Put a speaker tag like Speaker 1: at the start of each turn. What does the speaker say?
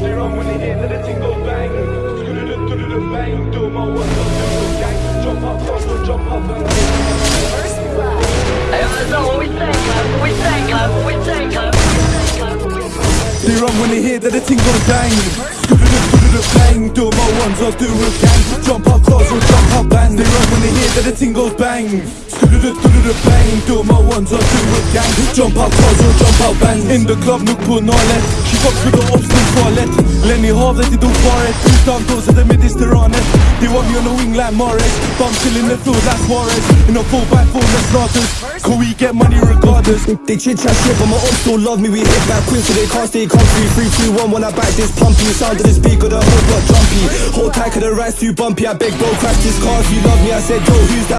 Speaker 1: They run when they hear that the thing goes bang. Bang. Do my work, do the gang. Jump up, jump up, jump up and
Speaker 2: First blood.
Speaker 3: Hey, that's not what we say, club. We say, club. We say, club.
Speaker 4: They run when they hear that the thing goes bang. Bang. Do my ones, I'll do a gang. Jump up close or jump up bang. They run when they hear that the thing goes bang. Bang. Do my ones, I'll do a gang. Jump up close or jump up bang. In the club, nuk på nalet. She fucks with the ops, nu kvalet. Lenny havet i doparet. Utan dås är det mediterranet. They want me on the wing like Mahrez. Bum chill in the field like Suarez. In a 4x4 with starters. Can we get money regardless?
Speaker 5: They chit chat shit, but my ops don't love me. We hit back quick, so they can't stay comfy. 3, 2, 1, when I back this pumpy. Sound of the speaker, the whole block jumpy. Hold tight, cause the ride's too bumpy. I beg, bro, crash this car if you love me. I said, yo, who's that?